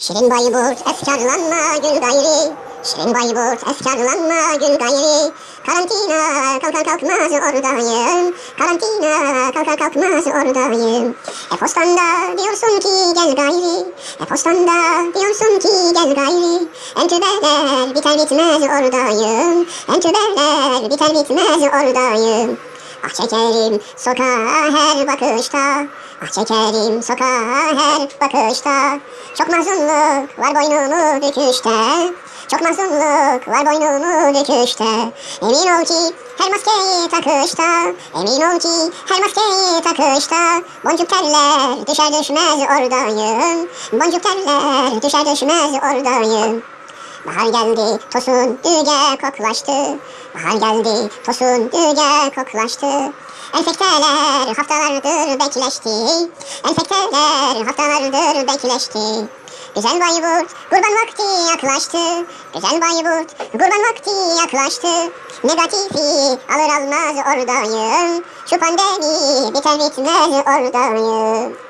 Şirin Bayburt efkarlanma gül gayri. Şirin Bayburt efkarlanma gül gayri. Karantina kalkar kalkmaz oradayım Karantina kalkar kalkmaz oradayım E-postanda diyorsun ki gel gayri. E-postanda diyorsun ki gel gayri. Entübeler biter bitmez oradayım Entübeler biter bitmez oradayım Ah çekerim sokağa her bakışta. Ah çekerim sokağa her bakışta. Çok mahzunluk var boynumu büküşte. Çok mahzunluk var boynumu büküşte. Emin ol ki her maskeyi takışta. Emin ol ki her maskeyi takışta. Boncuk terler düşer düşmez oradayım. Boncuk terler düşer düşmez oradayım Bahar geldi, tosun düge koklaştı. Bahar geldi, tosun düge koklaştı. Enfekteler haftalardır bekleşti. Enfekteler haftalardır bekleşti. Güzel Bayburt, kurban vakti yaklaştı. Güzel Bayburt, kurban vakti yaklaştı. Negatifi alır almaz oradayım. Şu pandemi biter bitmez oradayım.